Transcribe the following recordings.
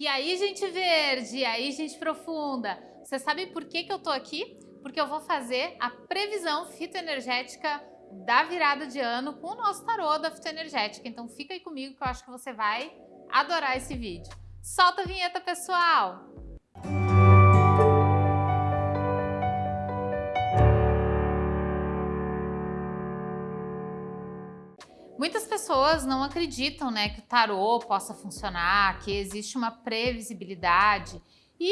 E aí, gente verde, e aí, gente profunda, você sabe por que, que eu tô aqui? Porque eu vou fazer a previsão fitoenergética da virada de ano com o nosso tarô da fitoenergética. Então fica aí comigo que eu acho que você vai adorar esse vídeo. Solta a vinheta, pessoal! Muitas pessoas não acreditam né, que o tarô possa funcionar, que existe uma previsibilidade. E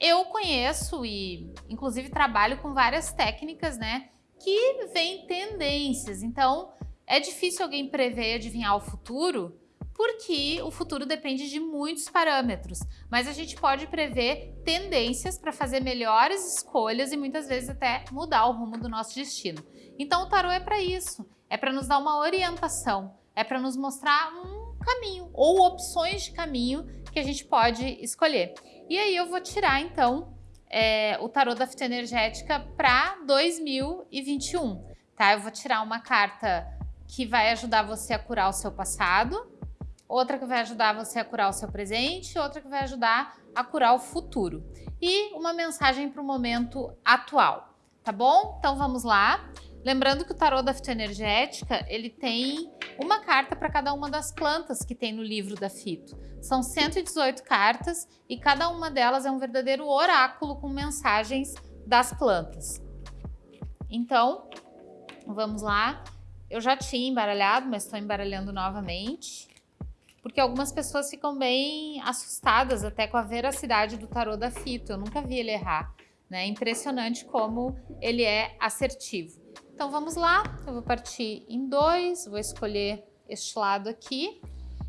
eu conheço e, inclusive, trabalho com várias técnicas né, que vêm tendências. Então, é difícil alguém prever e adivinhar o futuro, porque o futuro depende de muitos parâmetros, mas a gente pode prever tendências para fazer melhores escolhas e muitas vezes até mudar o rumo do nosso destino. Então o tarô é para isso, é para nos dar uma orientação, é para nos mostrar um caminho ou opções de caminho que a gente pode escolher. E aí eu vou tirar então é, o tarô da fitoenergética para 2021, tá? Eu vou tirar uma carta que vai ajudar você a curar o seu passado, outra que vai ajudar você a curar o seu presente, outra que vai ajudar a curar o futuro. E uma mensagem para o momento atual, tá bom? Então vamos lá. Lembrando que o tarô da fitoenergética, ele tem uma carta para cada uma das plantas que tem no livro da fito. São 118 cartas e cada uma delas é um verdadeiro oráculo com mensagens das plantas. Então, vamos lá. Eu já tinha embaralhado, mas estou embaralhando novamente. Porque algumas pessoas ficam bem assustadas até com a veracidade do tarô da fito. Eu nunca vi ele errar. Né? É impressionante como ele é assertivo. Então vamos lá, eu vou partir em dois, vou escolher este lado aqui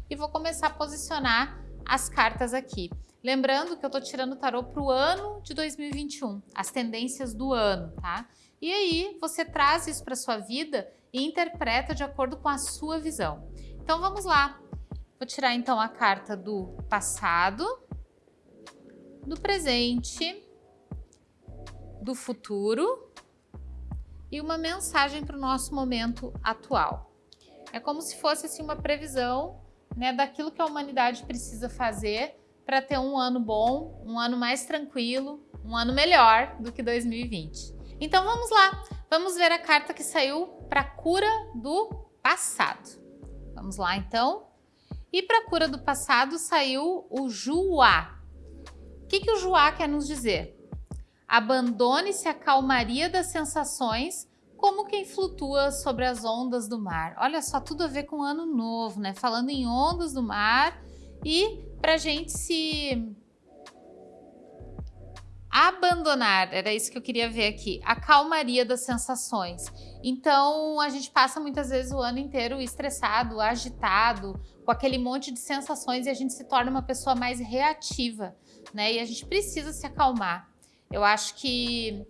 e vou começar a posicionar as cartas aqui. Lembrando que eu tô tirando o tarô para o ano de 2021, as tendências do ano, tá? E aí você traz isso para sua vida e interpreta de acordo com a sua visão. Então vamos lá. Vou tirar então a carta do passado, do presente, do futuro e uma mensagem para o nosso momento atual. É como se fosse assim, uma previsão né, daquilo que a humanidade precisa fazer para ter um ano bom, um ano mais tranquilo, um ano melhor do que 2020. Então vamos lá, vamos ver a carta que saiu para cura do passado. Vamos lá então. E para cura do passado saiu o Juá. O que, que o Juá quer nos dizer? Abandone-se à calmaria das sensações como quem flutua sobre as ondas do mar. Olha só, tudo a ver com ano novo, né? Falando em ondas do mar e para gente se abandonar, era isso que eu queria ver aqui, a calmaria das sensações. Então, a gente passa muitas vezes o ano inteiro estressado, agitado, com aquele monte de sensações e a gente se torna uma pessoa mais reativa, né? E a gente precisa se acalmar. Eu acho que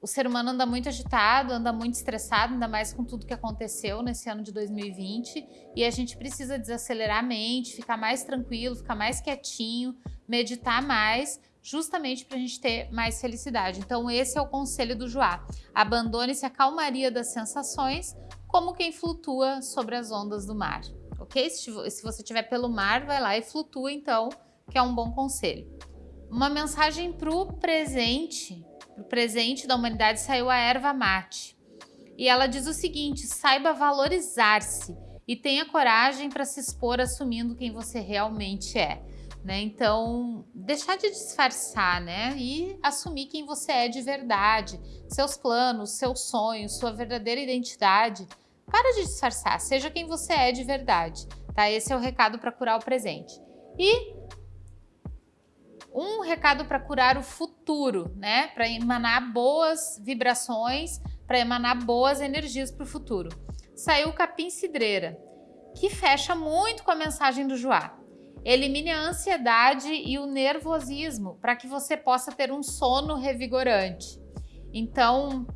o ser humano anda muito agitado, anda muito estressado, ainda mais com tudo que aconteceu nesse ano de 2020. E a gente precisa desacelerar a mente, ficar mais tranquilo, ficar mais quietinho, meditar mais, justamente para a gente ter mais felicidade. Então esse é o conselho do Joá. Abandone-se a calmaria das sensações, como quem flutua sobre as ondas do mar. Ok? Se você estiver pelo mar, vai lá e flutua então, que é um bom conselho. Uma mensagem para o presente, para o presente da humanidade saiu a erva mate. E ela diz o seguinte, saiba valorizar-se e tenha coragem para se expor assumindo quem você realmente é. Né? Então, deixar de disfarçar né? e assumir quem você é de verdade, seus planos, seus sonhos, sua verdadeira identidade. Para de disfarçar, seja quem você é de verdade. Tá? Esse é o recado para curar o presente. E um recado para curar o futuro, né? Para emanar boas vibrações, para emanar boas energias para o futuro. Saiu o capim cidreira, que fecha muito com a mensagem do Joá. Elimine a ansiedade e o nervosismo para que você possa ter um sono revigorante. Então,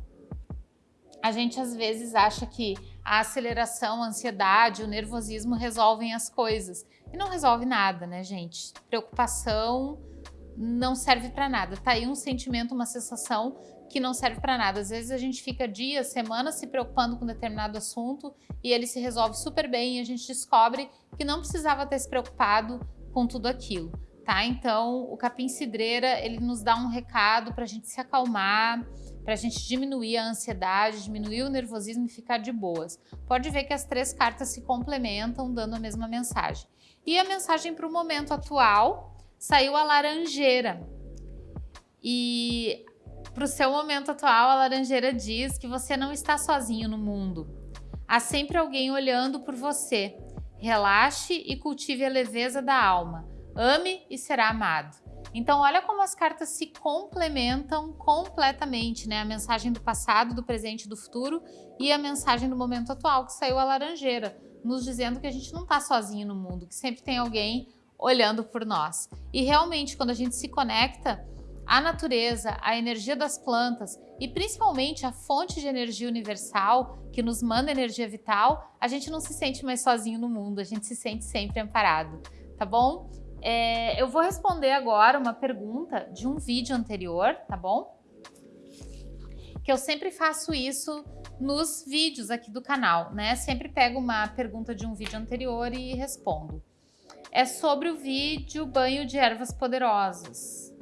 a gente às vezes acha que a aceleração, a ansiedade, o nervosismo resolvem as coisas. E não resolve nada, né, gente? Preocupação não serve para nada. Tá aí um sentimento, uma sensação que não serve para nada. Às vezes a gente fica dias, semanas se preocupando com determinado assunto e ele se resolve super bem e a gente descobre que não precisava ter se preocupado com tudo aquilo. tá? Então, o capim cidreira, ele nos dá um recado para a gente se acalmar, para a gente diminuir a ansiedade, diminuir o nervosismo e ficar de boas. Pode ver que as três cartas se complementam, dando a mesma mensagem. E a mensagem para o momento atual saiu a laranjeira. E para o seu momento atual, a laranjeira diz que você não está sozinho no mundo. Há sempre alguém olhando por você. Relaxe e cultive a leveza da alma. Ame e será amado. Então, olha como as cartas se complementam completamente, né? A mensagem do passado, do presente do futuro e a mensagem do momento atual, que saiu a laranjeira, nos dizendo que a gente não está sozinho no mundo, que sempre tem alguém olhando por nós. E realmente, quando a gente se conecta à natureza, à energia das plantas e principalmente à fonte de energia universal que nos manda energia vital, a gente não se sente mais sozinho no mundo, a gente se sente sempre amparado, tá bom? É, eu vou responder agora uma pergunta de um vídeo anterior, tá bom? Que eu sempre faço isso nos vídeos aqui do canal, né? Sempre pego uma pergunta de um vídeo anterior e respondo. É sobre o vídeo banho de ervas poderosas.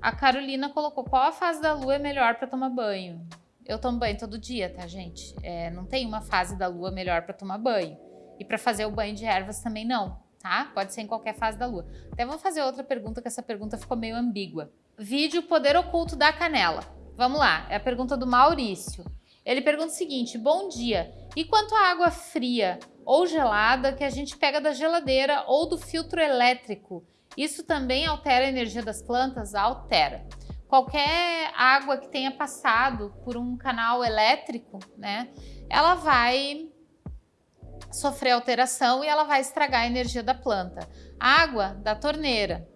A Carolina colocou qual a fase da lua é melhor para tomar banho. Eu tomo banho todo dia, tá, gente? É, não tem uma fase da lua melhor para tomar banho. E para fazer o banho de ervas também não tá? Pode ser em qualquer fase da lua. Até vou fazer outra pergunta, que essa pergunta ficou meio ambígua. Vídeo Poder Oculto da Canela. Vamos lá, é a pergunta do Maurício. Ele pergunta o seguinte, bom dia, e quanto à água fria ou gelada que a gente pega da geladeira ou do filtro elétrico, isso também altera a energia das plantas? Altera. Qualquer água que tenha passado por um canal elétrico, né, ela vai sofrer alteração e ela vai estragar a energia da planta. Água da torneira,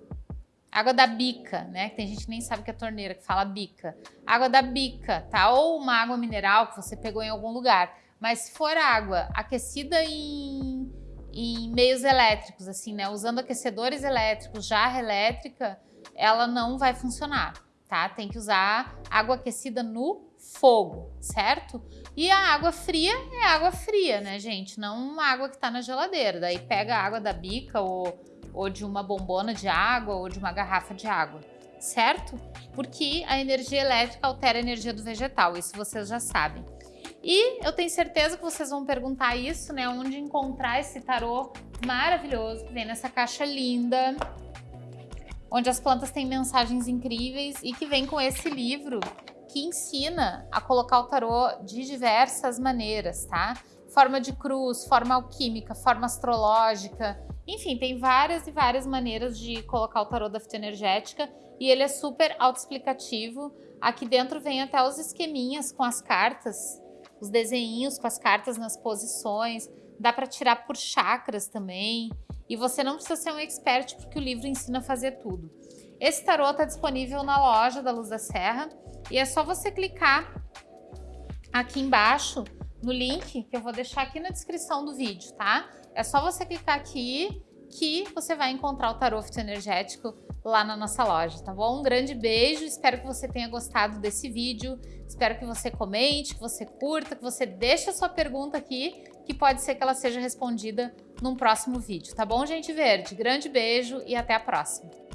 água da bica, né? Tem gente que nem sabe que é torneira, que fala bica. Água da bica, tá? Ou uma água mineral que você pegou em algum lugar. Mas se for água aquecida em, em meios elétricos, assim, né? Usando aquecedores elétricos, jarra elétrica, ela não vai funcionar, tá? Tem que usar água aquecida no fogo, certo? E a água fria é água fria, né, gente? Não água que está na geladeira. Daí pega a água da bica ou, ou de uma bombona de água ou de uma garrafa de água, certo? Porque a energia elétrica altera a energia do vegetal, isso vocês já sabem. E eu tenho certeza que vocês vão perguntar isso, né? Onde encontrar esse tarô maravilhoso que vem nessa caixa linda, onde as plantas têm mensagens incríveis e que vem com esse livro que ensina a colocar o tarô de diversas maneiras, tá? Forma de cruz, forma alquímica, forma astrológica, enfim, tem várias e várias maneiras de colocar o tarô da fitoenergética e ele é super autoexplicativo. Aqui dentro vem até os esqueminhas com as cartas, os desenhinhos com as cartas nas posições, dá para tirar por chakras também. E você não precisa ser um expert porque o livro ensina a fazer tudo. Esse tarô está disponível na loja da Luz da Serra e é só você clicar aqui embaixo no link que eu vou deixar aqui na descrição do vídeo, tá? É só você clicar aqui que você vai encontrar o tarô energético lá na nossa loja, tá bom? Um grande beijo, espero que você tenha gostado desse vídeo, espero que você comente, que você curta, que você deixe a sua pergunta aqui, que pode ser que ela seja respondida num próximo vídeo, tá bom, gente verde? Grande beijo e até a próxima!